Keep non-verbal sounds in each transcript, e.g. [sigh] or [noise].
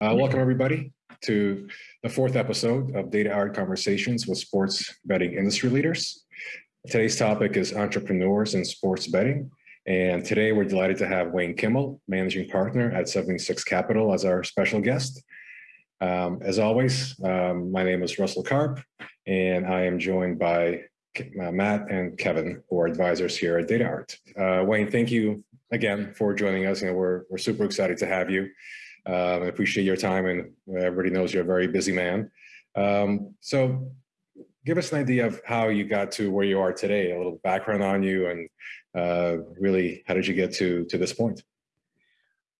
Uh, welcome, everybody, to the fourth episode of Data Art Conversations with Sports Betting Industry Leaders. Today's topic is entrepreneurs in sports betting. And today we're delighted to have Wayne Kimmel, managing partner at 76 Capital, as our special guest. Um, as always, um, my name is Russell Karp, and I am joined by uh, Matt and Kevin, who are advisors here at Data Art. Uh, Wayne, thank you again for joining us. You know, we're, we're super excited to have you. Um, I appreciate your time, and everybody knows you're a very busy man. Um, so give us an idea of how you got to where you are today, a little background on you, and uh, really, how did you get to, to this point?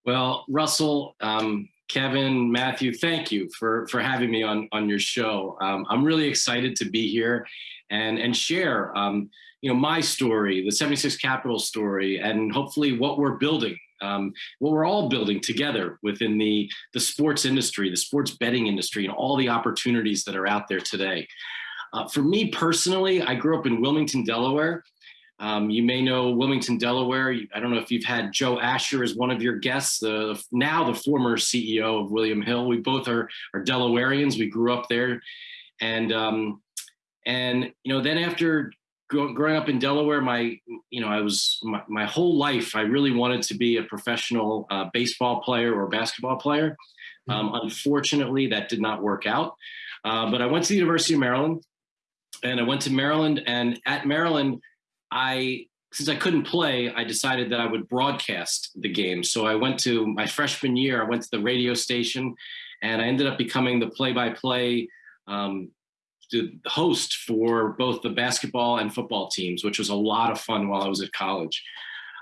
Well, Russell, um, Kevin, Matthew, thank you for, for having me on, on your show. Um, I'm really excited to be here and, and share um, you know, my story, the 76 Capital story, and hopefully what we're building, um, what we're all building together within the, the sports industry, the sports betting industry, and all the opportunities that are out there today. Uh, for me personally, I grew up in Wilmington, Delaware. Um, you may know Wilmington, Delaware. I don't know if you've had Joe Asher as one of your guests, now the former CEO of William Hill. We both are, are Delawareans. We grew up there. And, um, and you know, then after growing up in Delaware, my, you know, I was, my, my whole life, I really wanted to be a professional uh, baseball player or basketball player. Mm-hmm. Um, unfortunately, that did not work out. Uh, but I went to the University of Maryland and I went to Maryland and at Maryland, I since I couldn't play, I decided that I would broadcast the game. So I went to my freshman year, I went to the radio station and I ended up becoming the play-by-play um, host for both the basketball and football teams, which was a lot of fun while I was at college.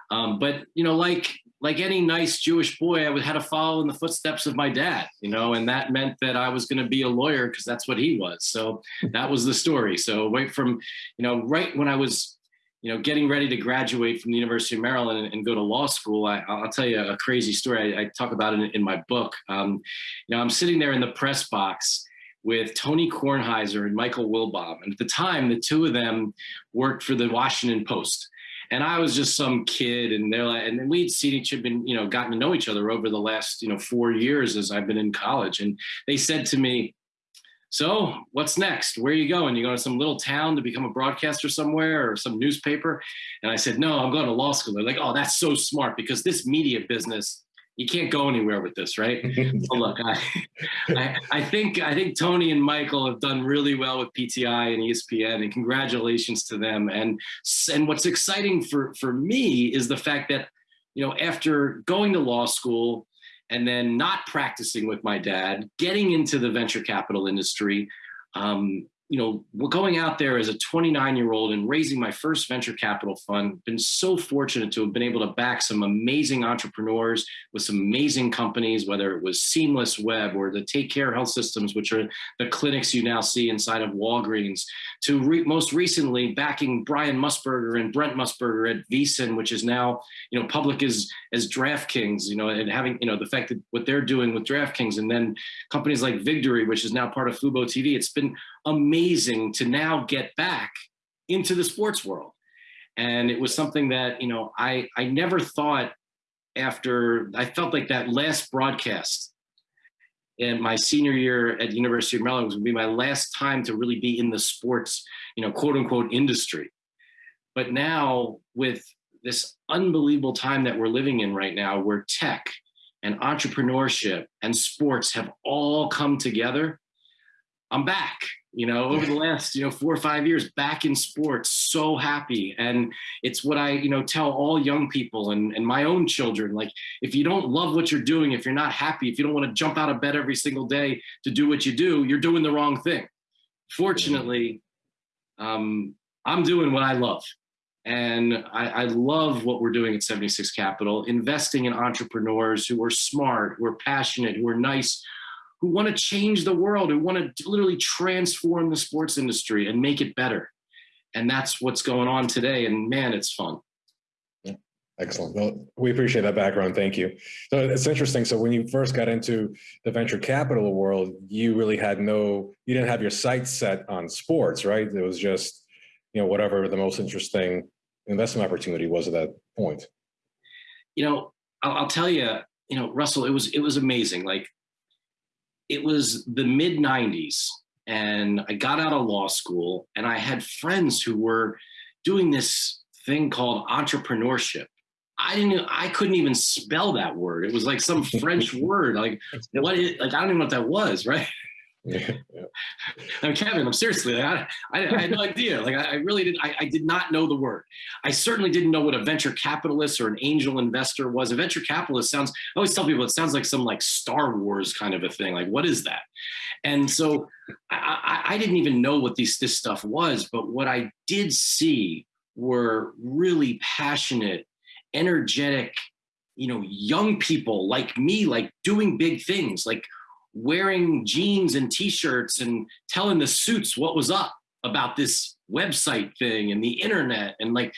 Um, but you know, like like any nice Jewish boy, I had to follow in the footsteps of my dad, you know, and that meant that I was going to be a lawyer because that's what he was. So that was the story. So right from, you know, right when I was you know, getting ready to graduate from the University of Maryland and, and go to law school, I, will tell you a crazy story. I, I talk about it in, in my book. Um, you know, I'm sitting there in the press box with Tony Kornheiser and Michael Wilbon. And at the time, the two of them worked for the Washington Post. And I was just some kid, and they're like, and we'd seen each other, been, you know, gotten to know each other over the last, you know, four years as I've been in college. And they said to me, so what's next? Where are you going? You going to some little town to become a broadcaster somewhere or some newspaper? And I said, no, I'm going to law school. They're like, oh, that's so smart because this media business, you can't go anywhere with this, right? [laughs] so look, I, I, I, think I think Tony and Michael have done really well with PTI and ESPN, and congratulations to them. And and what's exciting for for me is the fact that you know after going to law school and then not practicing with my dad, getting into the venture capital industry, um, you know, going out there as a 29 year old and raising my first venture capital fund, been so fortunate to have been able to back some amazing entrepreneurs with some amazing companies, whether it was Seamless Web or the Take Care Health Systems, which are the clinics you now see inside of Walgreens, to re most recently backing Brian Musburger and Brent Musburger at VSiN, which is now, you know, public as, as DraftKings, you know, and having, you know, the fact that what they're doing with DraftKings and then companies like Victory, which is now part of Fubo TV, it's been amazing to now get back into the sports world. And it was something that, you know, I, I never thought after, I felt like that last broadcast in my senior year at University of Maryland was gonna be my last time to really be in the sports, you know, quote unquote industry. But now with this unbelievable time that we're living in right now where tech and entrepreneurship and sports have all come together, I'm back you know, over the last, you know, four or five years back in sports, so happy. And it's what I, you know, tell all young people and, and my own children, like, if you don't love what you're doing, if you're not happy, if you don't want to jump out of bed every single day to do what you do, you're doing the wrong thing. Fortunately, um, I'm doing what I love. And I, I, love what we're doing at 76 Capital, investing in entrepreneurs who are smart, who are passionate, who are nice, who want to change the world, who want to literally transform the sports industry and make it better. And that's what's going on today. And man, it's fun. Excellent. Well, we appreciate that background. Thank you. So it's interesting. So when you first got into the venture capital world, you really had no, you didn't have your sights set on sports, right? It was just, you know, whatever the most interesting investment opportunity was at that point. You know, I'll, I'll tell you, you know, Russell, it was, it was amazing. Like it was the mid 90s and I got out of law school and I had friends who were doing this thing called entrepreneurship. I didn't I couldn't even spell that word. It was like some French [laughs] word. Like what is like I don't even know what that was, right? Yeah, yeah. I'm Kevin. I'm seriously. I, I, I, had no idea. Like I, I really did. I, I, did not know the word. I certainly didn't know what a venture capitalist or an angel investor was. A venture capitalist sounds. I always tell people it sounds like some like Star Wars kind of a thing. Like what is that? And so I, I didn't even know what these this stuff was. But what I did see were really passionate, energetic, you know, young people like me, like doing big things, like wearing jeans and t-shirts and telling the suits what was up about this website thing and the internet and like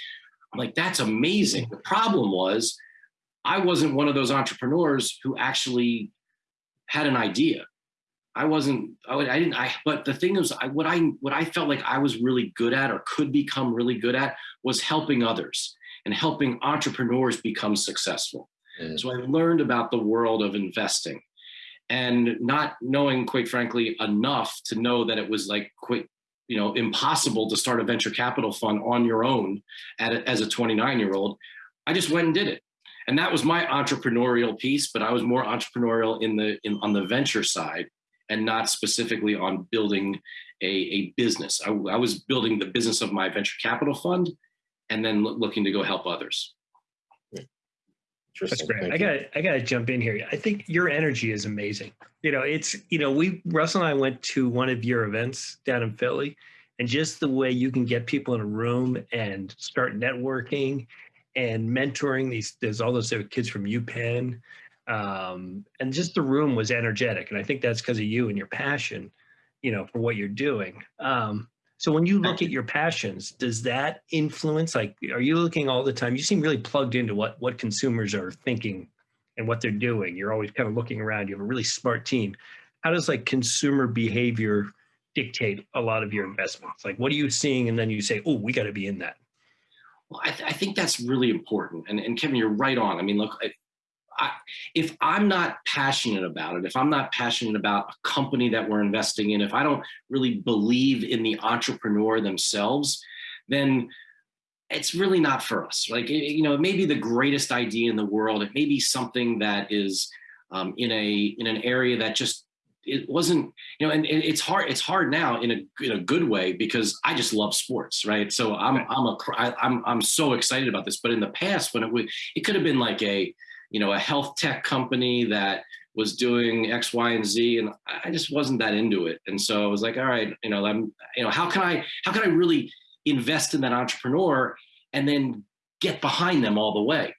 like that's amazing. The problem was i wasn't one of those entrepreneurs who actually had an idea. I wasn't i, I didn't i but the thing is I, what i what i felt like i was really good at or could become really good at was helping others and helping entrepreneurs become successful. Mm. so i learned about the world of investing and not knowing, quite frankly, enough to know that it was like quite, you know, impossible to start a venture capital fund on your own at a, as a 29 year old. I just went and did it. And that was my entrepreneurial piece, but I was more entrepreneurial in the in, on the venture side and not specifically on building a, a business. I, I was building the business of my venture capital fund and then looking to go help others. That's great. I got I got to jump in here. I think your energy is amazing. You know, it's you know we Russell and I went to one of your events down in Philly, and just the way you can get people in a room and start networking and mentoring these. There's all those kids from UPenn, um, and just the room was energetic, and I think that's because of you and your passion, you know, for what you're doing. Um, so when you look at your passions, does that influence? Like, are you looking all the time? You seem really plugged into what what consumers are thinking and what they're doing. You're always kind of looking around. You have a really smart team. How does like consumer behavior dictate a lot of your investments? Like, what are you seeing, and then you say, "Oh, we got to be in that." Well, I, th- I, think that's really important. And, and Kevin, you're right on. I mean, look, I, if I'm not passionate about it, if I'm not passionate about a company that we're investing in, if I don't really believe in the entrepreneur themselves, then it's really not for us. Like, you know, it may be the greatest idea in the world. It may be something that is um, in a in an area that just it wasn't you know and, it's hard it's hard now in a in a good way because i just love sports right so i'm i'm a I, i'm i'm so excited about this but in the past when it would it could have been like a you know, a health tech company that was doing X, Y, and Z, and I just wasn't that into it. And so I was like, all right, you know, I'm, you know, how can I, how can I really invest in that entrepreneur and then get behind them all the way?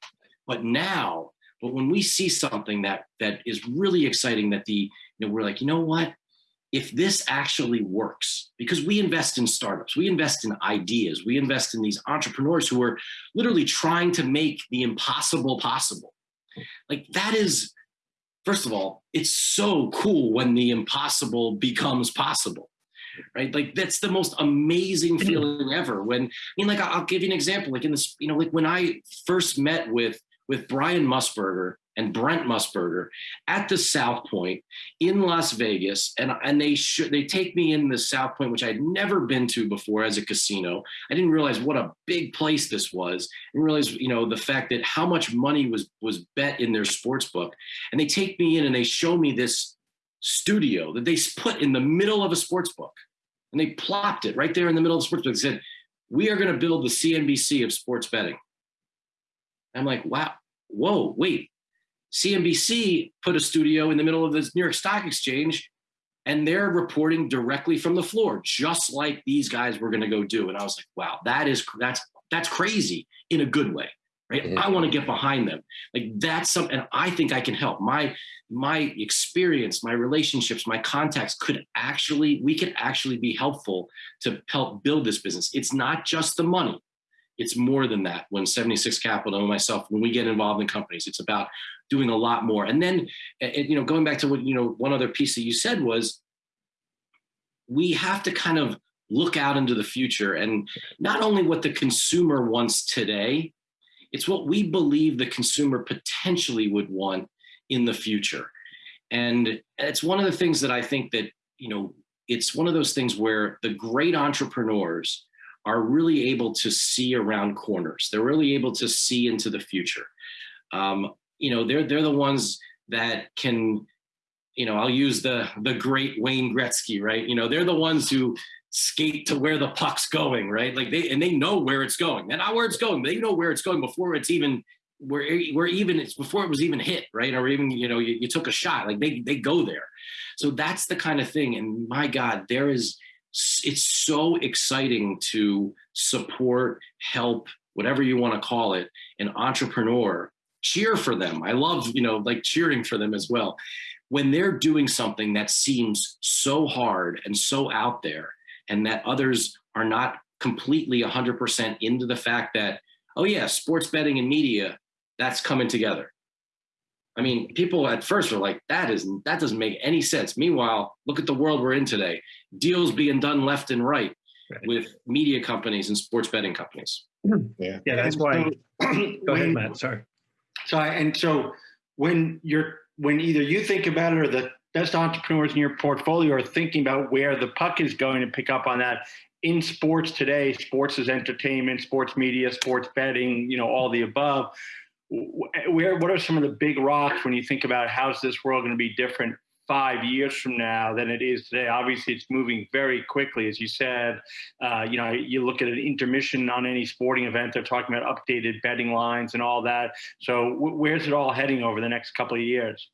But now, but when we see something that that is really exciting, that the, you know, we're like, you know what? If this actually works, because we invest in startups, we invest in ideas, we invest in these entrepreneurs who are literally trying to make the impossible possible like that is, first of all, it's so cool when the impossible becomes possible. Right, like that's the most amazing mm-hmm. feeling ever. When I mean, like I'll give you an example. Like in this, you know, like when I first met with with Brian Musburger and Brent Musburger at the South Point in Las Vegas, and and they should they take me in the South Point, which I'd never been to before as a casino. I didn't realize what a big place this was, and realize you know the fact that how much money was was bet in their sports book, and they take me in and they show me this studio that they put in the middle of a sports book, and they plopped it right there in the middle of the sports book. They said, "We are going to build the CNBC of sports betting." I'm like, wow, whoa, wait, CNBC put a studio in the middle of the New York Stock Exchange and they're reporting directly from the floor, just like these guys were going to go do. And I was like, wow, that is that's that's crazy in a good way, right? Mm-hmm. I want to get behind them. Like that's something, and I think I can help. My my experience, my relationships, my contacts could actually we could actually be helpful to help build this business. It's not just the money. It's more than that. When 76 Capital and myself, when we get involved in companies, it's about doing a lot more. And then, you know, going back to what, you know, one other piece that you said was we have to kind of look out into the future and not only what the consumer wants today, it's what we believe the consumer potentially would want in the future. And it's one of the things that I think that, you know, it's one of those things where the great entrepreneurs are really able to see around corners. They're really able to see into the future. Um, you know, they're they're the ones that can, you know, I'll use the the great Wayne Gretzky, right? You know, they're the ones who skate to where the puck's going, right? Like they and they know where it's going. They're not where it's going. They know where it's going before it's even where where even it's before it was even hit, right? Or even you know you, you took a shot. Like they they go there. So that's the kind of thing. And my God, there is it's so exciting to support, help, whatever you want to call it, an entrepreneur. Cheer for them. I love, you know, like cheering for them as well. When they're doing something that seems so hard and so out there, and that others are not completely 100% into the fact that, oh, yeah, sports betting and media, that's coming together. I mean, people at first were like, that is that doesn't make any sense. Meanwhile, look at the world we're in today. Deals being done left and right, right. with media companies and sports betting companies. Yeah, yeah, that's why. [clears throat] go ahead, Matt. Sorry. So, and so when you're when either you think about it or the best entrepreneurs in your portfolio are thinking about where the puck is going to pick up on that in sports today sports is entertainment sports media sports betting you know all the above. Where what are some of the big rocks when you think about how's this world going to be different five years from now than it is today obviously it's moving very quickly as you said uh, you know you look at an intermission on any sporting event they're talking about updated betting lines and all that so where's it all heading over the next couple of years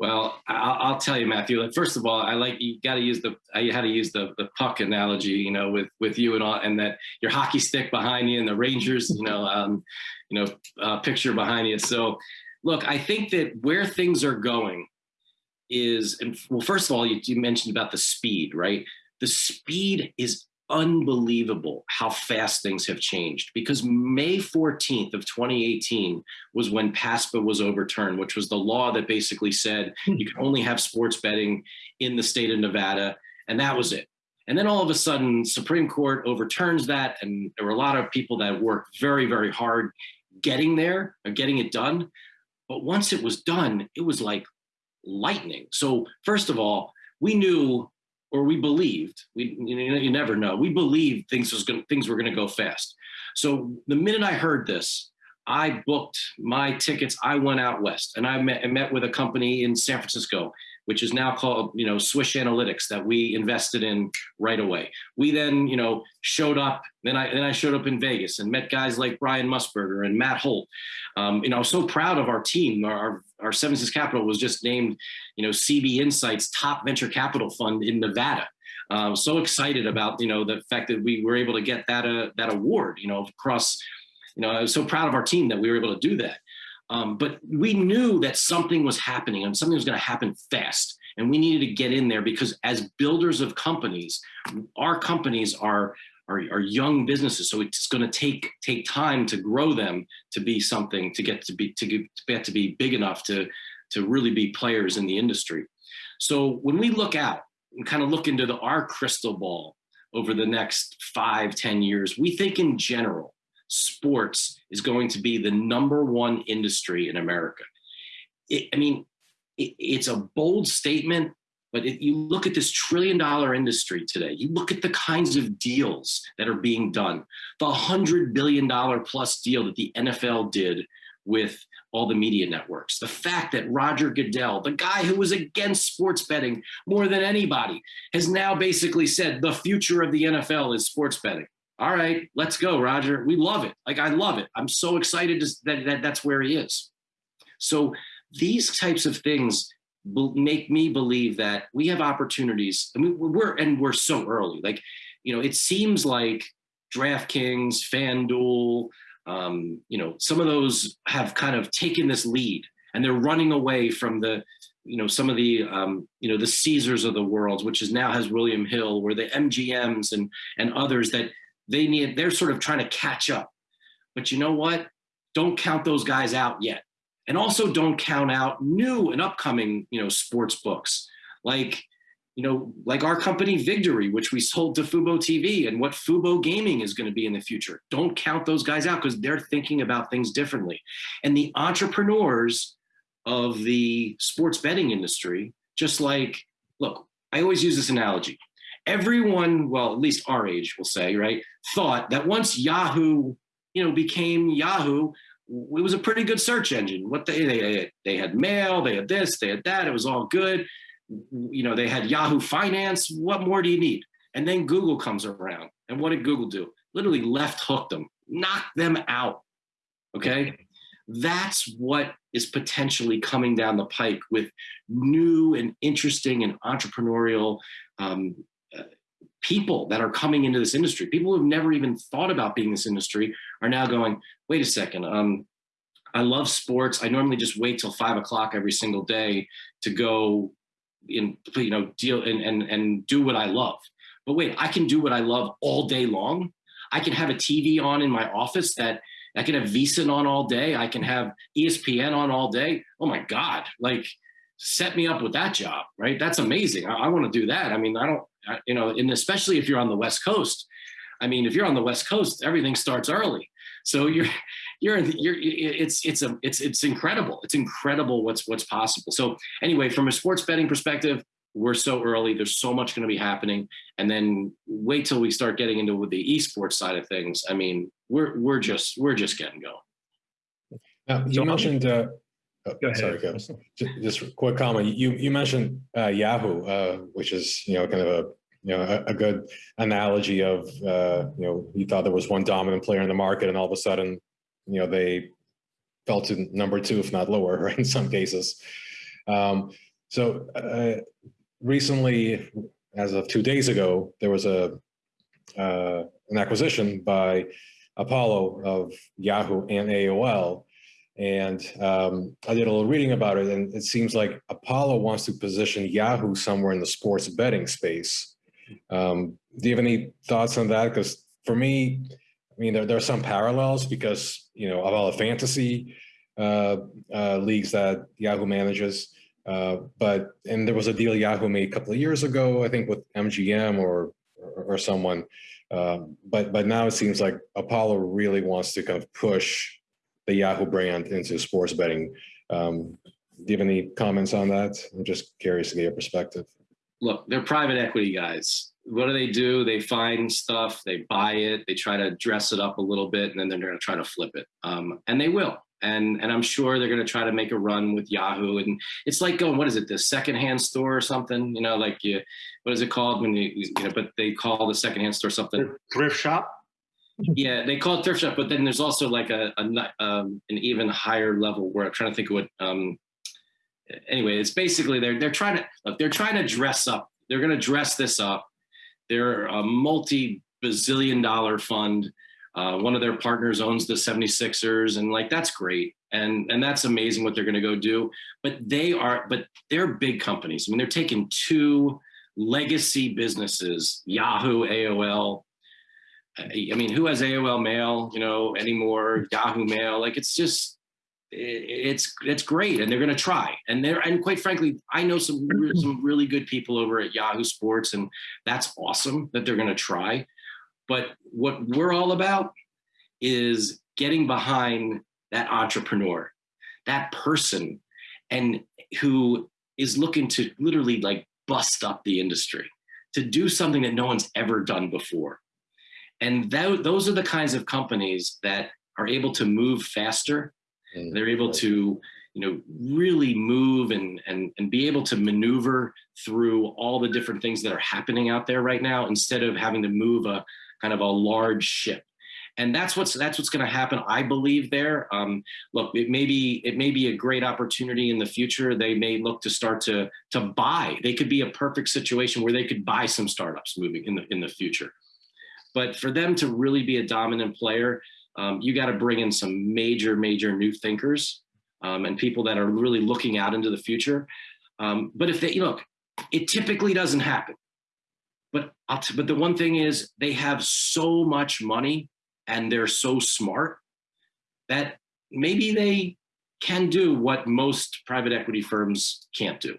well, I'll, I'll, tell you, Matthew. Like, first of all, I like you got to use the I had to use the the puck analogy, you know, with with you and all, and that your hockey stick behind you and the Rangers, you know, um, you know, uh, picture behind you. So, look, I think that where things are going is, and well, first of all, you, you mentioned about the speed, right? The speed is unbelievable how fast things have changed because May 14th of 2018 was when PASPA was overturned, which was the law that basically said hmm. you can only have sports betting in the state of Nevada. And that was it. And then all of a sudden, Supreme Court overturns that. And there were a lot of people that worked very, very hard getting there or getting it done. But once it was done, it was like lightning. So, first of all, we knew or we believed we you, know, you never know we believed things was going things were going to go fast. So the minute i heard this i booked my tickets i went out west and i met, I met with a company in san francisco which is now called you know swish analytics that we invested in right away. We then you know showed up then i then i showed up in vegas and met guys like brian musburger and matt holt. Um, you know i was so proud of our team our our 76 Capital was just named, you know, CB Insights top venture capital fund in Nevada. Uh, so excited about you know the fact that we were able to get that uh, that award. You know, across. You know, I was so proud of our team that we were able to do that. Um, but we knew that something was happening and something was going to happen fast. And we needed to get in there because as builders of companies, our companies are are, are young businesses. So it's going to take take time to grow them to be something to get to be to get to be big enough to to really be players in the industry. So when we look out and kind of look into the, our crystal ball over the next five ten years, we think in general, sports is going to be the number one industry in America. It, I mean, it, it's a bold statement, but if you look at this trillion dollar industry today, you look at the kinds of deals that are being done, the $100 billion plus deal that the NFL did with all the media networks. The fact that Roger Goodell, the guy who was against sports betting more than anybody, has now basically said the future of the NFL is sports betting. All right, let's go, Roger. We love it. Like, I love it. I'm so excited that, that that's where he is. So, these types of things make me believe that we have opportunities. I mean, we're and we're so early. Like, you know, it seems like DraftKings, FanDuel, um, you know, some of those have kind of taken this lead and they're running away from the, you know, some of the, um, you know, the Caesars of the world, which is now has William Hill, where the MGMs and and others that they need, they're sort of trying to catch up. But you know what? Don't count those guys out yet and also don't count out new and upcoming you know sports books. Like you know like our company victory which we sold to fubo tv and what fubo gaming is going to be in the future. Don't count those guys out because they're thinking about things differently. And the entrepreneurs of the sports betting industry, just like, look, I always use this analogy. Everyone, well, at least our age will say, right, thought that once Yahoo, you know, became Yahoo, it was a pretty good search engine. What they they they had mail, they had this, they had that. It was all good. You know, they had Yahoo Finance. What more do you need? And then Google comes around, and what did Google do? Literally left hooked them, knocked them out. Okay, that's what is potentially coming down the pike with new and interesting and entrepreneurial um, people that are coming into this industry. People who've never even thought about being in this industry are now going, wait a second, um, I love sports. I normally just wait till five o'clock every single day to go in, you know, deal and, and, and do what I love. But wait, I can do what I love all day long. I can have a TV on in my office that I can have VSiN on all day. I can have ESPN on all day. Oh my God, like set me up with that job, right? That's amazing. I, I want to do that. I mean, I don't, you know, and especially if you're on the West Coast. I mean, if you're on the West Coast, everything starts early. So you're, [laughs] you're, you're, it's, it's a, it's, it's incredible. It's incredible what's, what's possible. So anyway, from a sports betting perspective, we're so early. There's so much going to be happening, and then wait till we start getting into the esports side of things. I mean, we're we're just we're just getting going. Now, you mentioned. Uh, oh, Go ahead. Sorry, go. Just, just a quick comment. You you mentioned uh, Yahoo, uh, which is you know kind of a you know a, a good analogy of uh, you know you thought there was one dominant player in the market, and all of a sudden you know they fell to number two, if not lower, right, [laughs] in some cases. Um, so uh, recently, as of two days ago, there was a uh, an acquisition by Apollo of Yahoo and AOL. And um, I did a little reading about it, and it seems like Apollo wants to position Yahoo somewhere in the sports betting space. Um, do you have any thoughts on that? Because for me, I mean, there, there are some parallels because, you know, the fantasy uh, uh, leagues that Yahoo manages, uh, but and there was a deal Yahoo made a couple of years ago, I think, with MGM or or, or someone. Um, but but now it seems like Apollo really wants to kind of push the Yahoo brand into sports betting. Um, do you have any comments on that? I'm just curious to get your perspective. Look, they're private equity guys. What do they do? They find stuff, they buy it, they try to dress it up a little bit, and then they're going to try to flip it. Um, and they will and and I'm sure they're going to try to make a run with Yahoo. And it's like going, what is it, the secondhand store or something? You know, like you, what is it called when you, you know, but they call the secondhand store something. Thrift shop. Yeah, they call it thrift shop, but then there's also like a, a um, an even higher level where I'm trying to think of what. Um, anyway, it's basically they're they're trying to look, they're trying to dress up. They're going to dress this up. They're a multi bazillion dollar fund uh, one of their partners owns the 76ers, and like that's great. And and that's amazing what they're going to go do. But they are, but they're big companies. I mean, they're taking two legacy businesses, Yahoo, AOL. I mean, who has AOL Mail, you know, anymore? Yahoo Mail, like it's just it's it's great and they're going to try and they're and quite frankly i know some mm-hmm. some really good people over at yahoo sports and that's awesome that they're going to try but what we're all about is getting behind that entrepreneur, that person, and who is looking to literally like bust up the industry, to do something that no one's ever done before. And that, those are the kinds of companies that are able to move faster. Mm. They're able to, you know, really move and, and, and be able to maneuver through all the different things that are happening out there right now instead of having to move a, kind of a large ship. And that's what's that's what's going to happen i believe there. Um, look it may be it may be a great opportunity in the future. They may look to start to to buy. They could be a perfect situation where they could buy some startups moving in the in the future but for them to really be a dominant player um, you got to bring in some major major new thinkers um, and people that are really looking out into the future um, but if they look it typically doesn't happen but t- but the one thing is they have so much money and they're so smart that maybe they can do what most private equity firms can't do.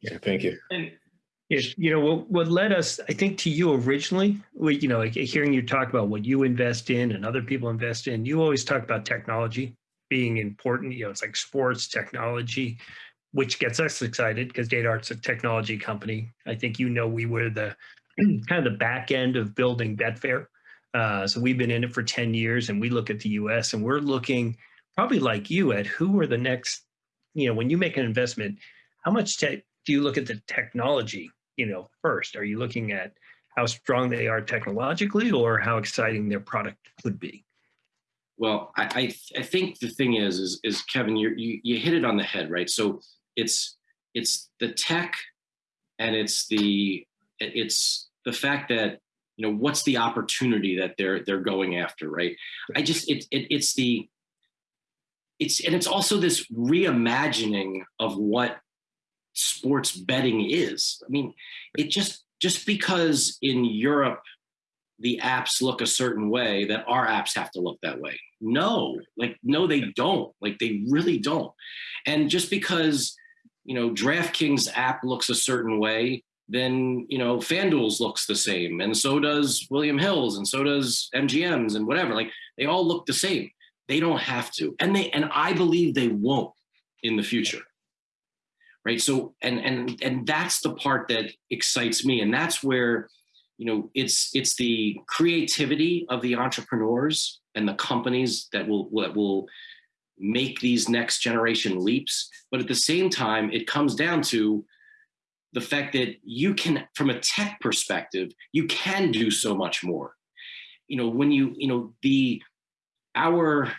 Yeah, thank you. And yes, you know what, what led us, I think, to you originally. We, you know, hearing you talk about what you invest in and other people invest in. You always talk about technology being important. You know, it's like sports, technology, which gets us excited because DataArt's a technology company. I think you know we were the [clears throat] kind of the back end of building Betfair. Uh, so we've been in it for 10 years and we look at the US and we're looking probably like you at who are the next, you know, when you make an investment, how much do you look at the technology, you know, first? Are you looking at how strong they are technologically or how exciting their product could be? Well, I, I, I think the thing is, is, is Kevin, you you hit it on the head, right? So it's, it's the tech and it's the, it's the fact that you know what's the opportunity that they're they're going after right i just it, it it's the it's and it's also this reimagining of what sports betting is i mean it just just because in europe the apps look a certain way that our apps have to look that way no like no they don't like they really don't and just because you know draftkings app looks a certain way then you know FanDuel's looks the same, and so does William Hill's, and so does MGM's, and whatever. Like they all look the same. They don't have to, and they and I believe they won't in the future. Right. So and and and that's the part that excites me, and that's where you know it's it's the creativity of the entrepreneurs and the companies that will that will make these next generation leaps. But at the same time, it comes down to the fact that you can, from a tech perspective, you can do so much more. You know, when you, you know, the, our,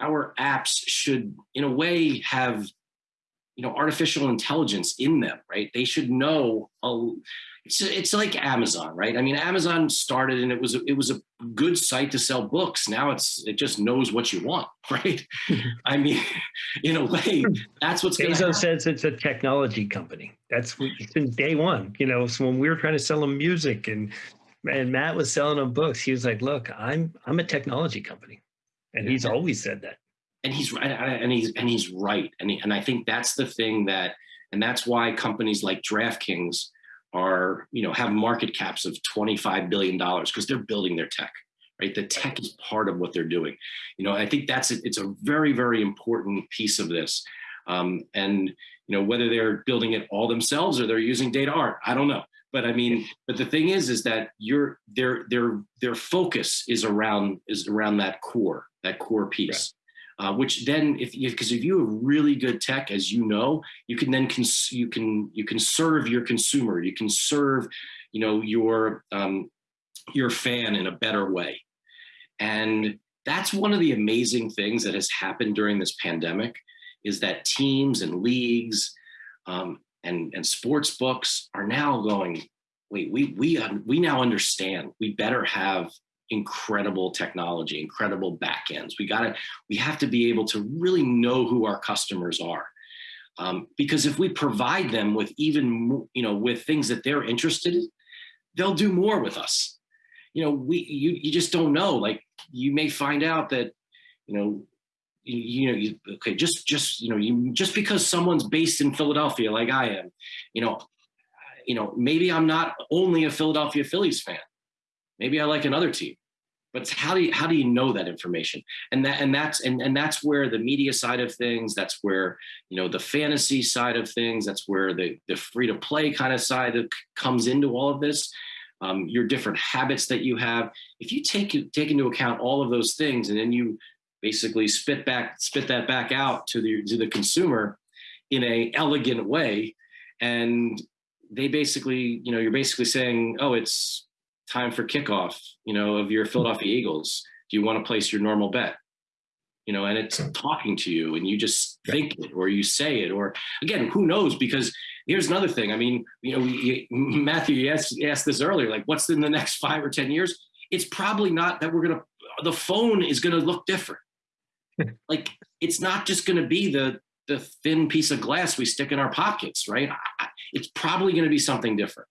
our apps should in a way have you know artificial intelligence in them right? They should know a, it's it's like amazon right? I mean amazon started and it was a, it was a good site to sell books. Now it's it just knows what you want [laughs] right? [laughs] I mean in a way that's what's going Bezos says it's a technology company. That's since day one you know so when we were trying to sell them music and and matt was selling them books he was like look i'm i'm a technology company. And he's always said that and he's and he's and he's right. And he, and I think that's the thing that and that's why companies like DraftKings are you know have market caps of 25 billion dollars because they're building their tech right? The tech is part of what they're doing. You know I think that's it's a very very important piece of this. Um, and you know whether they're building it all themselves or they're using data art I don't know. But I mean but the thing is is that your their their their focus is around is around that core that core piece uh, which then if you because if you have really good tech as you know you can then cons- you can you can serve your consumer. You can serve you know your um, your fan in a better way. And that's one of the amazing things that has happened during this pandemic is that teams and leagues um, and and sports books are now going wait we we we now understand. We better have incredible technology, incredible backends. We got to, we have to be able to really know who our customers are. Um, because if we provide them with even, you know, with things that they're interested in, they'll do more with us. You know, we, you, you just don't know, like you may find out that, you know, you, you know, you, okay, just, just, you know, you, just because someone's based in Philadelphia, like I am, you know, you know, maybe I'm not only a Philadelphia Phillies fan Maybe I like another team. But how do you how do you know that information? And that and that's and, and that's where the media side of things, that's where you know the fantasy side of things, that's where the the free to play kind of side that comes into all of this. Um, your different habits that you have. If you take take into account all of those things, and then you basically spit back spit that back out to the to the consumer in a elegant way, and they basically you know you're basically saying, oh, it's time for kickoff, you know, of your Philadelphia Eagles. Do you want to place your normal bet? You know, and it's hmm. talking to you and you just think it or you say it, or again, who knows? Because here's another thing. I mean, you know, Matthew, you asked, you asked this earlier, like what's in the next five or 10 years? It's probably not that we're going to, the phone is going to look different. [laughs] like it's not just going to be the, the thin piece of glass we stick in our pockets, right? It's probably going to be something different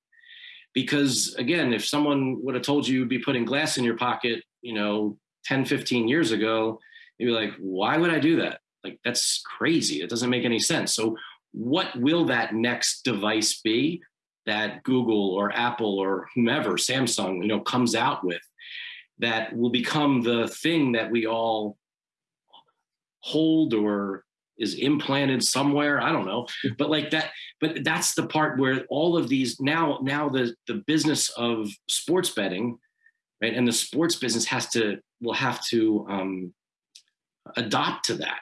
because again if someone would have told you you'd be putting glass in your pocket you know 10 15 years ago you'd be like why would i do that? Like that's crazy. It doesn't make any sense. So what will that next device be that google or apple or whomever samsung you know comes out with that will become the thing that we all hold or is implanted somewhere i don't know. But like that but that's the part where all of these now now the the business of sports betting right and the sports business has to will have to um, adopt to that.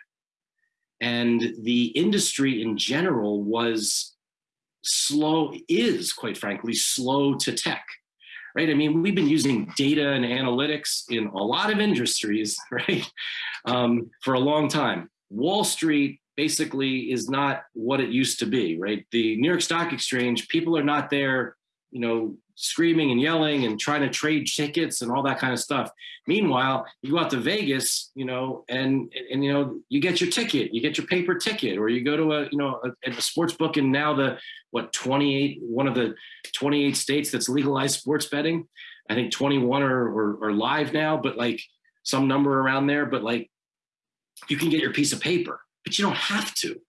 And the industry in general was slow is quite frankly slow to tech right? I mean we've been using data and analytics in a lot of industries [laughs] right um, for a long time wall street basically is not what it used to be right the new york stock exchange people are not there you know screaming and yelling and trying to trade tickets and all that kind of stuff. Meanwhile, you go out to Vegas, you know, and and you know, you get your ticket, you get your paper ticket, or you go to a you know a, a sports book and now the what 28 one of the 28 states that's legalized sports betting. I think 21 are, are, are live now, but like some number around there. But like you can get your piece of paper, but you don't have to.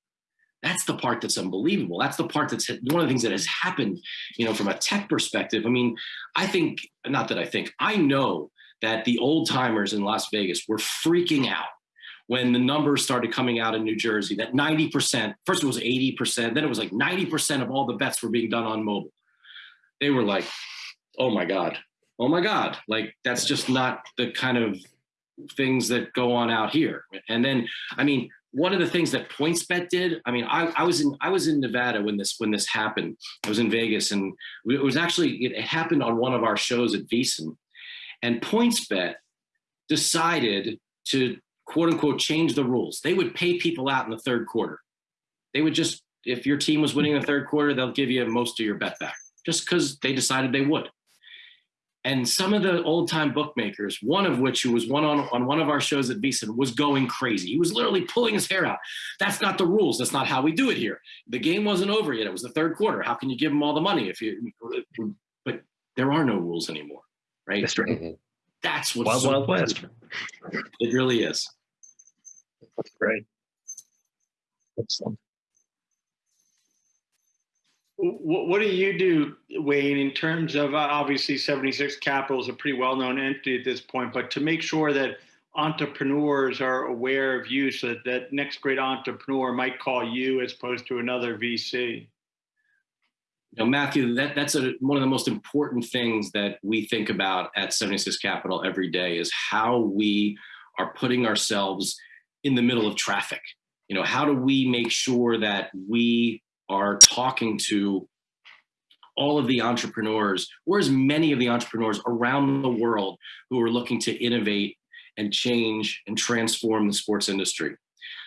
That's the part that's unbelievable. That's the part that's one of the things that has happened, you know, from a tech perspective. I mean, I think, not that I think, I know that the old timers in Las Vegas were freaking out when the numbers started coming out in New Jersey that 90%, first it was 80%, then it was like 90% of all the bets were being done on mobile. They were like, oh my God, oh my God. Like, that's just not the kind of things that go on out here. And then, I mean, one of the things that PointsBet did, I mean, I, I, was in I was in Nevada when this when this happened. I was in Vegas, and it was actually it happened on one of our shows at VSiN, and PointsBet decided to quote unquote change the rules. They would pay people out in the third quarter. They would just if your team was winning the third quarter, they'll give you most of your bet back just because they decided they would and some of the old time bookmakers, one of which who was one on, on one of our shows at VSiN, was going crazy. He was literally pulling his hair out. That's not the rules. That's not how we do it here. The game wasn't over yet. It was the third quarter. How can you give them all the money if you? But there are no rules anymore, right? That's right. Mm-hmm. That's what's Wild so Wild West. It really is. That's great. Excellent. What, do you do, Wayne, in terms of uh, obviously 76 Capital is a pretty well known entity at this point, but to make sure that entrepreneurs are aware of you so that that next great entrepreneur might call you as opposed to another VC? You know, Matthew, that, that's a, one of the most important things that we think about at 76 Capital every day is how we are putting ourselves in the middle of traffic. You know, how do we make sure that we are talking to all of the entrepreneurs, or as many of the entrepreneurs around the world who are looking to innovate and change and transform the sports industry.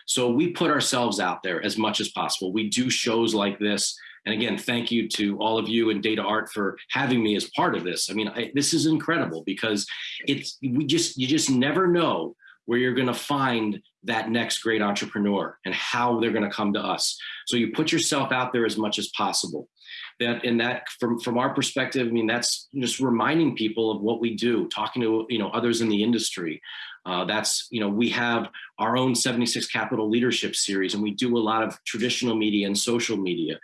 So we put ourselves out there as much as possible. We do shows like this. And again, thank you to all of you and Data Art for having me as part of this. I mean, I, this is incredible because it's we just you just never know where you're going to find that next great entrepreneur and how they're going to come to us. So you put yourself out there as much as possible. That and that from from our perspective, I mean that's just reminding people of what we do, talking to you know others in the industry. Uh, that's you know we have our own 76 Capital Leadership Series, and we do a lot of traditional media and social media.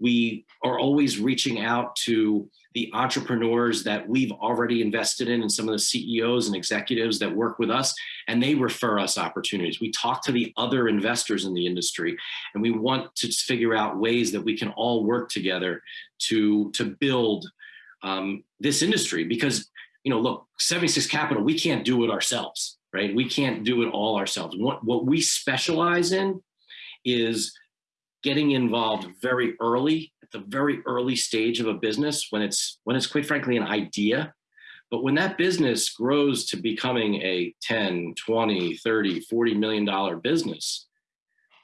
We are always reaching out to the entrepreneurs that we've already invested in and some of the CEOs and executives that work with us, and they refer us opportunities. We talk to the other investors in the industry, and we want to figure out ways that we can all work together to, to build um, this industry. Because, you know, look, 76 Capital, we can't do it ourselves, right? We can't do it all ourselves. What, what we specialize in is getting involved very early at the very early stage of a business when it's when it's quite frankly an idea. But when that business grows to becoming a 10 20 30 40 million dollar business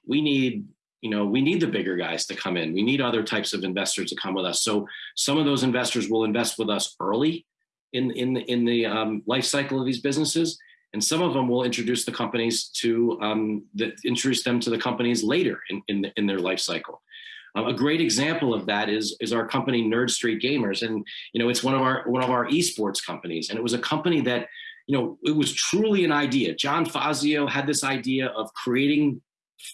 we need you know we need the bigger guys to come in. We need other types of investors to come with us. So some of those investors will invest with us early in in the, in the um, life cycle of these businesses and some of them will introduce the companies to um, the, introduce them to the companies later in in, the, in their life cycle. Um, a great example of that is is our company Nerd Street Gamers, and you know it's one of our one of our esports companies, and it was a company that you know it was truly an idea. John Fazio had this idea of creating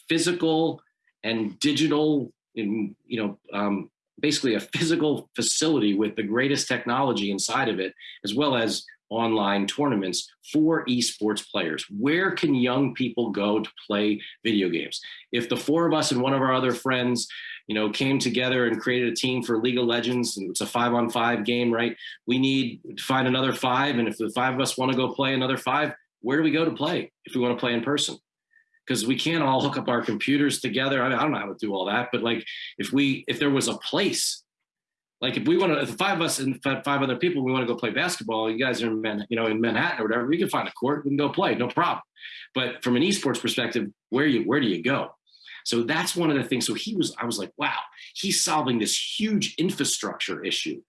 physical and digital, in, you know, um, basically a physical facility with the greatest technology inside of it, as well as online tournaments for esports players. Where can young people go to play video games? If the four of us and one of our other friends, you know, came together and created a team for League of Legends, and it's a five on five game, right? We need to find another five. And if the five of us want to go play another five, where do we go to play if we want to play in person? because we can't all hook up our computers together. I, mean, I don't know how to do all that, but like if we if there was a place, like if we want to, if five of us and five other people, we want to go play basketball. You guys are in Man, you know, in Manhattan or whatever. We can find a court. We can go play, no problem. But from an esports perspective, where you where do you go? So that's one of the things. So he was, I was like, wow, he's solving this huge infrastructure issue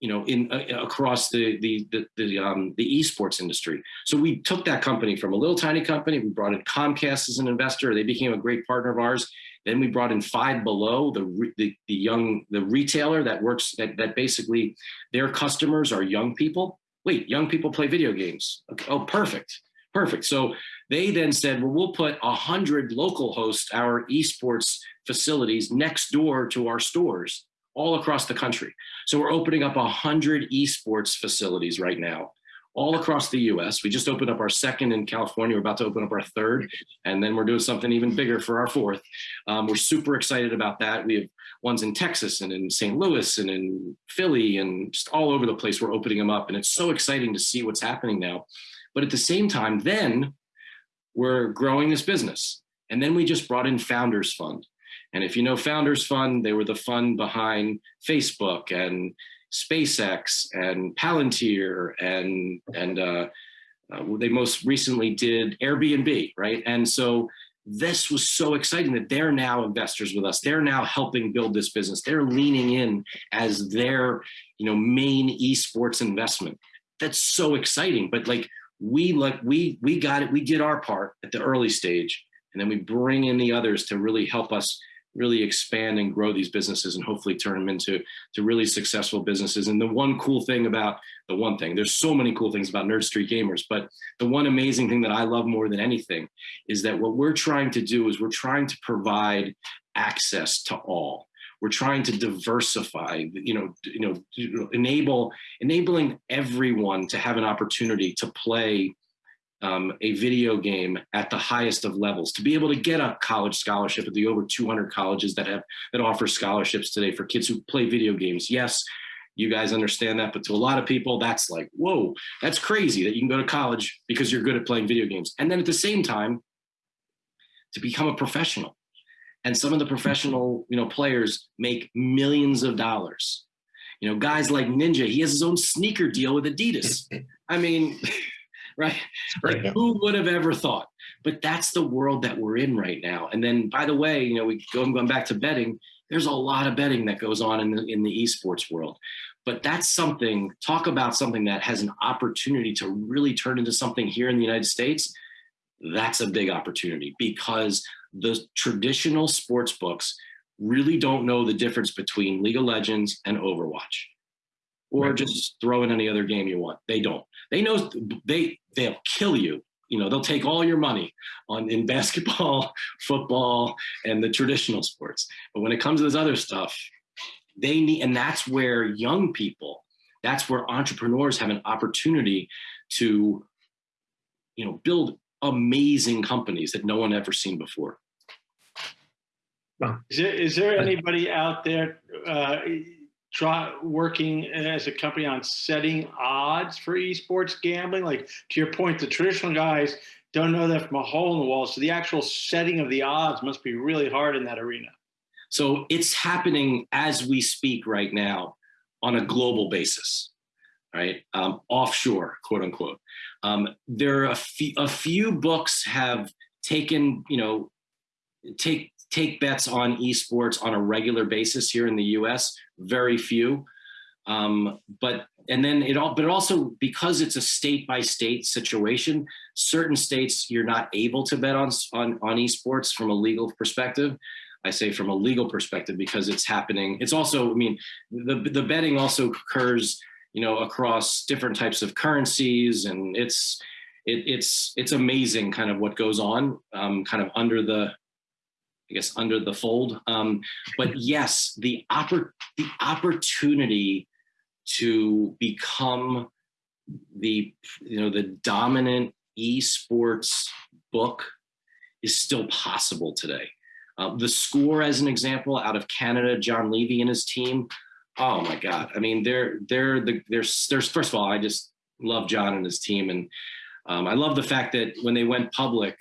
you know, in uh, across the the the the, um, the esports industry. So we took that company from a little tiny company. We brought in Comcast as an investor. They became a great partner of ours. Then we brought in Five Below, the the, the young the retailer that works that that basically their customers are young people. Wait, young people play video games. Okay. Oh, perfect, perfect. So they then said, well, we'll put a hundred local hosts our esports facilities next door to our stores all across the country. So we're opening up 100 esports facilities right now, all across the US. We just opened up our second in California. We're about to open up our third, and then we're doing something even bigger for our fourth. Um, we're super excited about that. We have ones in Texas and in St. Louis and in Philly and just all over the place. We're opening them up, and it's so exciting to see what's happening now. But at the same time, then we're growing this business. And then we just brought in Founders Fund. And if you know Founders Fund, they were the fund behind Facebook and SpaceX and Palantir and and uh, uh, they most recently did Airbnb, right? And so this was so exciting that they're now investors with us. They're now helping build this business. They're leaning in as their, you know, main esports investment. That's so exciting. But like we like we we got it. We did our part at the early stage, and then we bring in the others to really help us really expand and grow these businesses and hopefully turn them into to really successful businesses. And the one cool thing about the one thing, there's so many cool things about Nerd Street Gamers, but the one amazing thing that I love more than anything is that what we're trying to do is we're trying to provide access to all. We're trying to diversify, you know, you know, enable enabling everyone to have an opportunity to play um, a video game at the highest of levels. To be able to get a college scholarship at the over 200 colleges that have that offer scholarships today for kids who play video games. Yes you guys understand that but to a lot of people that's like whoa that's crazy that you can go to college because you're good at playing video games. And then at the same time to become a professional. And some of the professional you know players make millions of dollars. You know guys like ninja he has his own sneaker deal with adidas. I mean [laughs] right? Like who would have ever thought? But that's the world that we're in right now. And then, by the way, you know, we go going back to betting. There's a lot of betting that goes on in the in the esports world. But that's something. Talk about something that has an opportunity to really turn into something here in the United States. That's a big opportunity because the traditional sports books really don't know the difference between League of Legends and Overwatch or right. just throw in any other game you want. They don't. They know they they'll kill you. You know, they'll take all your money on in [laughs] basketball, football, and the traditional sports. But when it comes to this other stuff, they need, and that's where young people, that's where entrepreneurs have an opportunity to, you know, build amazing companies that no one ever seen before. Is there, is there anybody out there? Uh, try working as a company on setting odds for esports gambling? Like to your point, the traditional guys don't know that from a hole in the wall. So the actual setting of the odds must be really hard in that arena. So it's happening as we speak right now on a global basis, right? Um, offshore, quote unquote. Um, there are a, a few books have taken, you know, take take bets on esports on a regular basis here in the U.S. Very few, um, but and then it all, but also because it's a state by state situation. Certain states you're not able to bet on on on esports from a legal perspective. I say from a legal perspective because it's happening. It's also, I mean, the the betting also occurs, you know, across different types of currencies, and it's it, it's it's amazing kind of what goes on um, kind of under the I guess under the fold. Um, but yes, the oppor- the opportunity to become the you know the dominant esports book is still possible today. Uh, the score, as an example, out of Canada, John Levy and his team. Oh my God! I mean, they're they're the there's there's first of all, I just love John and his team, and um, I love the fact that when they went public,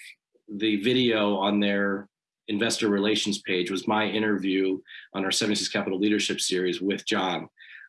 the video on their investor relations page was my interview on our 76 Capital Leadership Series with John.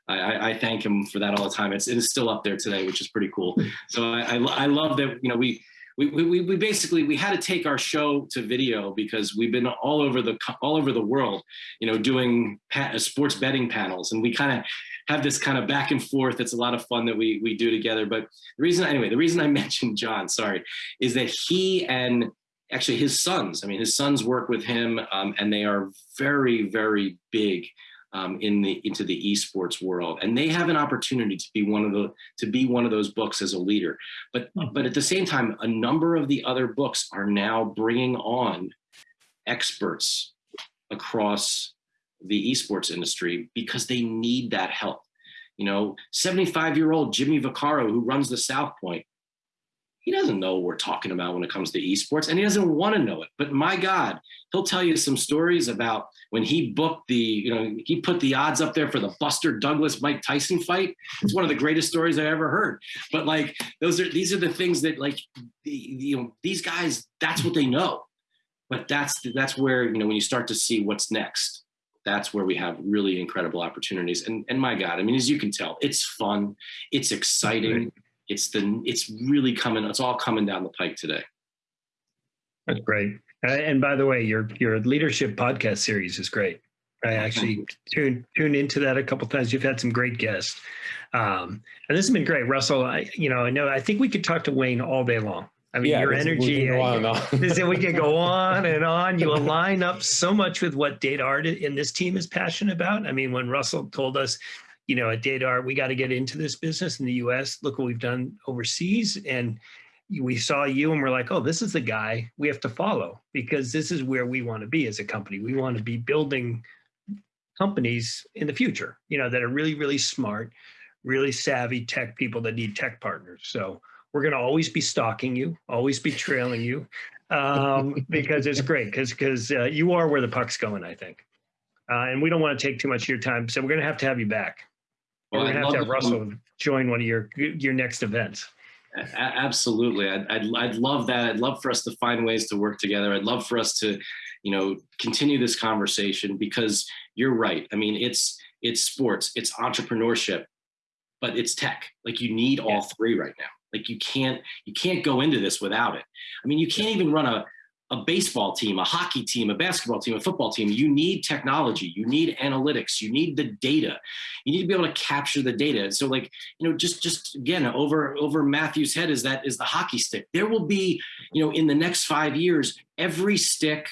I, I, thank him for that all the time. It's, it is still up there today, which is pretty cool. So I, I, I love that, you know, we, we, we, we basically, we had to take our show to video because we've been all over the, all over the world, you know, doing sports betting panels. And we kind of have this kind of back and forth. It's a lot of fun that we, we do together. But the reason, anyway, the reason I [laughs] mentioned John, sorry, is that he and actually his sons, I mean, his sons work with him um, and they are very, very big um, in the into the esports world, and they have an opportunity to be one of the to be one of those books as a leader. But hmm. but at the same time, a number of the other books are now bringing on experts across the esports industry because they need that help. You know, 75 year old Jimmy Vaccaro, who runs the South Point, he doesn't know what we're talking about when it comes to esports and he doesn't want to know it. But my God, he'll tell you some stories about when he booked the, you know, he put the odds up there for the Buster Douglas Mike Tyson fight. It's one of the greatest stories I ever heard. But like those are these are the things that like the, you know these guys that's what they know. But that's that's where you know when you start to see what's next. That's where we have really incredible opportunities. And and my God, I mean, as you can tell, it's fun, it's exciting it's the it's really coming it's all coming down the pike today. That's great. And by the way your your leadership podcast series is great. I actually tuned tuned into that a couple times. You've had some great guests. Um, and this has been great. Russell i you know i know i think we could talk to wayne all day long. I mean, yeah, your energy. We can, [laughs] we can go [laughs] on and on. You align up so much with what DataArt in this team is passionate about. I mean, when Russell told us you know, at Data we got to get into this business in the US. Look what we've done overseas. And we saw you and we're like, oh, this is the guy we have to follow because this is where we want to be as a company. We want to be building companies in the future, you know, that are really, really smart, really savvy tech people that need tech partners. So we're going to always be stalking you, always be trailing you um, [laughs] because it's great because because uh, you are where the puck's going, I think. Uh, and we don't want to take too much of your time, so we're going to have to have you back. Well, gonna have to have Russell join one of your your next events. Absolutely, I'd, I'd I'd love that. I'd love for us to find ways to work together. I'd love for us to, you know, continue this conversation because you're right. I mean, it's it's sports, it's entrepreneurship, but it's tech. Like you need all three right now. Like you can't you can't go into this without it. I mean, you can't even run a a baseball team, a hockey team, a basketball team, a football team, you need technology, you need analytics, you need the data. You need to be able to capture the data. So like, you know, just just again, over over Matthew's head is that is the hockey stick. There will be, you know, in the next 5 years, every stick,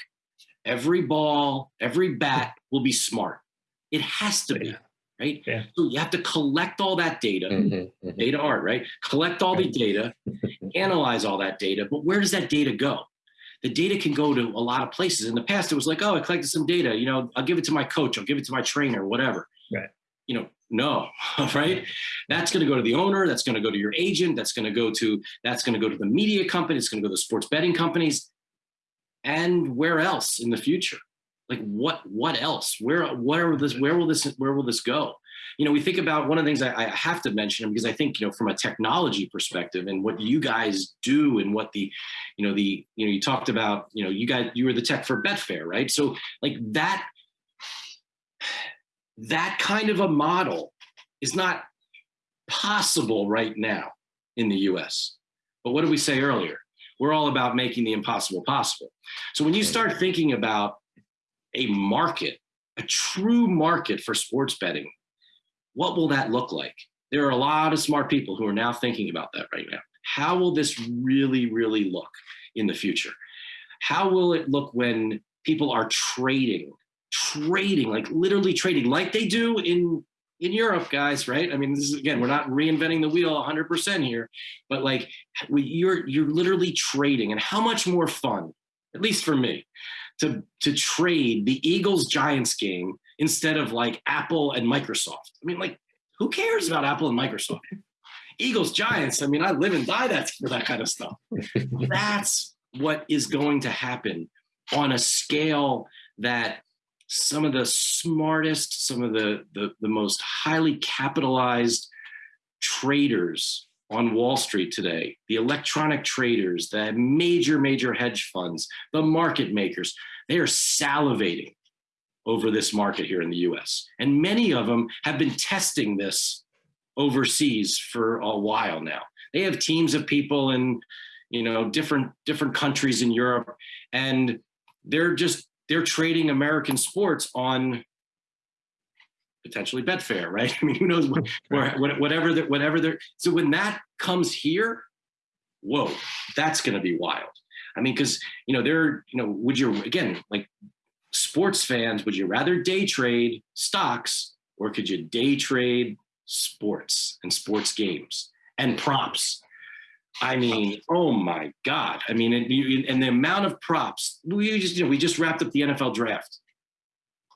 every ball, every bat [laughs] will be smart. It has to be. Right. Yeah. So you have to collect all that data, mm-hmm, mm-hmm. DataArt, right? Collect all the data, [laughs] analyze all that data. But where does that data go? The data can go to a lot of places. In the past, it was like, oh, I collected some data. You know, I'll give it to my coach. I'll give it to my trainer, whatever. Right. You know, no, [laughs] right? That's going to go to the owner. That's going to go to your agent. That's going to go to that's going to go to the media company. It's going to go to the sports betting companies, and where else in the future? Like what? What else? Where? Where will this? Where will this? Where will this go? You know, we think about one of the things I, I have to mention because I think, you know, from a technology perspective and what you guys do and what the, you know, the, you know, you talked about, you know, you guys, you were the tech for Betfair, right? So like that, that kind of a model is not possible right now in the US. But what did we say earlier? We're all about making the impossible possible. So when you start thinking about a market, a true market for sports betting, what will that look like? There are a lot of smart people who are now thinking about that right now. How will this really, really look in the future? How will it look when people are trading, trading, like literally trading, like they do in in Europe, guys, right? I mean, this is again, we're not reinventing the wheel 100% here, but like we, you're you're literally trading, and how much more fun, at least for me, to to trade the Eagles Giants game instead of like Apple and Microsoft. I mean, like, who cares about Apple and Microsoft? Eagles, Giants. I mean, I live and die that for that kind of stuff. [laughs] That's what is going to happen on a scale that some of the smartest, some of the, the, the most highly capitalized traders on Wall Street today, the electronic traders, the major, major hedge funds, the market makers, they are salivating over this market here in the US. And many of them have been testing this overseas for a while now. They have teams of people in, you know, different different countries in Europe and they're just they're trading American sports on potentially Betfair, right? [laughs] I mean, who knows what, [laughs] whatever that whatever they're so when that comes here, whoa, that's going to be wild. I mean, because you know, they're you know, would you again like sports fans, would you rather day trade stocks or could you day trade sports and sports games and props? I mean, oh my God! I mean, and, and the amount of props we just you know we just wrapped up the NFL draft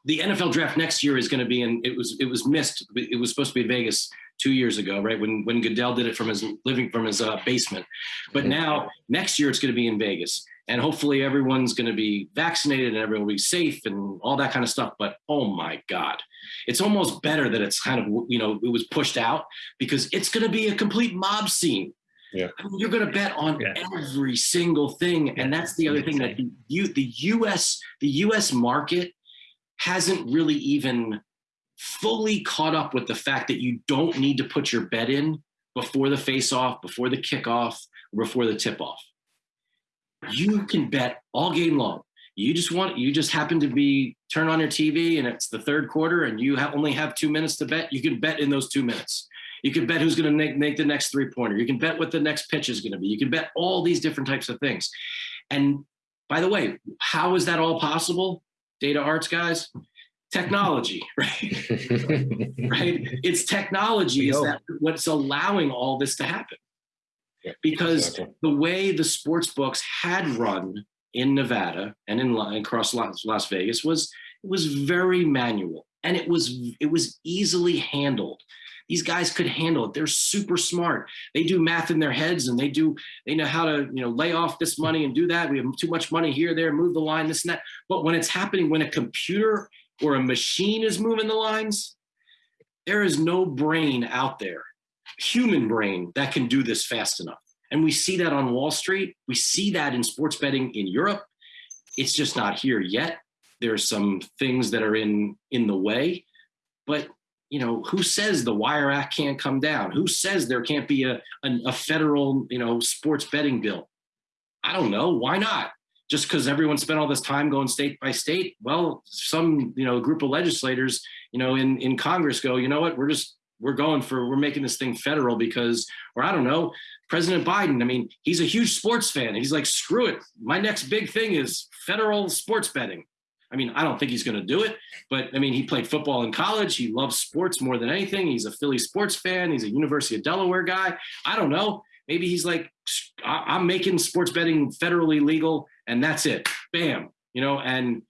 the NFL draft next year is going to be in. It was it was missed. It was supposed to be in Vegas two years ago, right? When when Goodell did it from his living from his uh, basement, but now next year it's going to be in Vegas, and hopefully everyone's going to be vaccinated and everyone will be safe and all that kind of stuff. But oh my God, it's almost better that it's kind of you know it was pushed out because it's going to be a complete mob scene. Yeah. I mean, you're going to bet on yeah. every single thing, and that's the other thing that the, the U.S. the U.S. market hasn't really even fully caught up with the fact that you don't need to put your bet in before the face off, before the kickoff, before the tip off. You can bet all game long. You just want, you just happen to be turn on your TV and it's the third quarter and you have only have two minutes to bet. You can bet in those two minutes. You can bet who's going to make, make the next three pointer. You can bet what the next pitch is going to be. You can bet all these different types of things. And by the way, how is that all possible? DataArt's guys technology [laughs] right [laughs] right it's technology is that what's allowing all this to happen because exactly. the way the sports books had run in nevada and in across las vegas was it was very manual and it was it was easily handled these guys could handle it. They're super smart. They do math in their heads and they do, they know how to, you know, lay off this money and do that. We have too much money here, there, move the line, this and that. But when it's happening, when a computer or a machine is moving the lines, there is no brain out there, human brain, that can do this fast enough. And we see that on Wall Street. We see that in sports betting in Europe. It's just not here yet. There's some things that are in in the way, but you know, who says the Wire Act can't come down? Who says there can't be a, a, a federal, you know, sports betting bill? I don't know. Why not? Just because everyone spent all this time going state by state? Well, some, you know, group of legislators, you know, in, in Congress go, you know what, we're just, we're going for, we're making this thing federal because, or I don't know, President Biden, I mean, he's a huge sports fan. He's like, screw it. My next big thing is federal sports betting. I mean, I don't think he's going to do it, but I mean, he played football in college. He loves sports more than anything. He's a Philly sports fan. He's a University of Delaware guy. I don't know. Maybe he's like, I'm making sports betting federally legal, and that's it. Bam. You know, and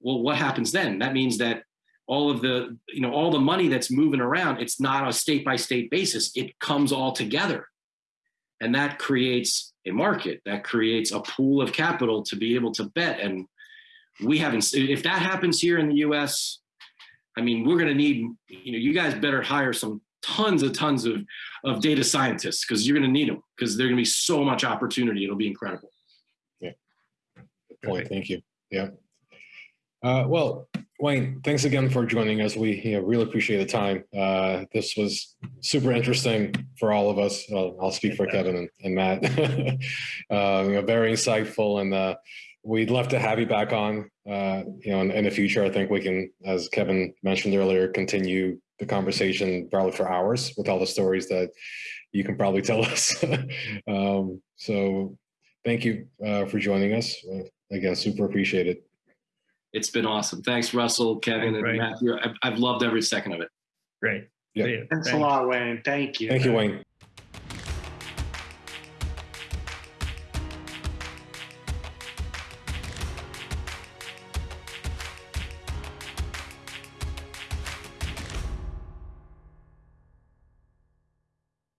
well, what happens then? That means that all of the, you know, all the money that's moving around, it's not a state by state basis. It comes all together. And that creates a market, that creates a pool of capital to be able to bet. And we haven't if that happens here in the us i mean we're going to need you know you guys better hire some tons of tons of of data scientists because you're going to need them because there's going to be so much opportunity. It'll be incredible. Yeah. Good point. Thank you. Yeah. Uh, well wayne thanks again for joining us we you know, really appreciate the time uh, this was super interesting for all of us i'll, I'll speak for kevin and, and matt uh, [laughs] you know, very insightful and uh, we'd love to have you back on. Uh, you know, in, in, the future, I think we can, as Kevin mentioned earlier, continue the conversation probably for hours with all the stories that you can probably tell [laughs] us. um, so, thank you uh, for joining us. Again, super appreciate it. It's been awesome. Thanks, Russell, Kevin, and Matthew. I've, I've, loved every second of it. Great. Yeah. Thanks a lot, Wayne. Thank you. Thank you, Wayne.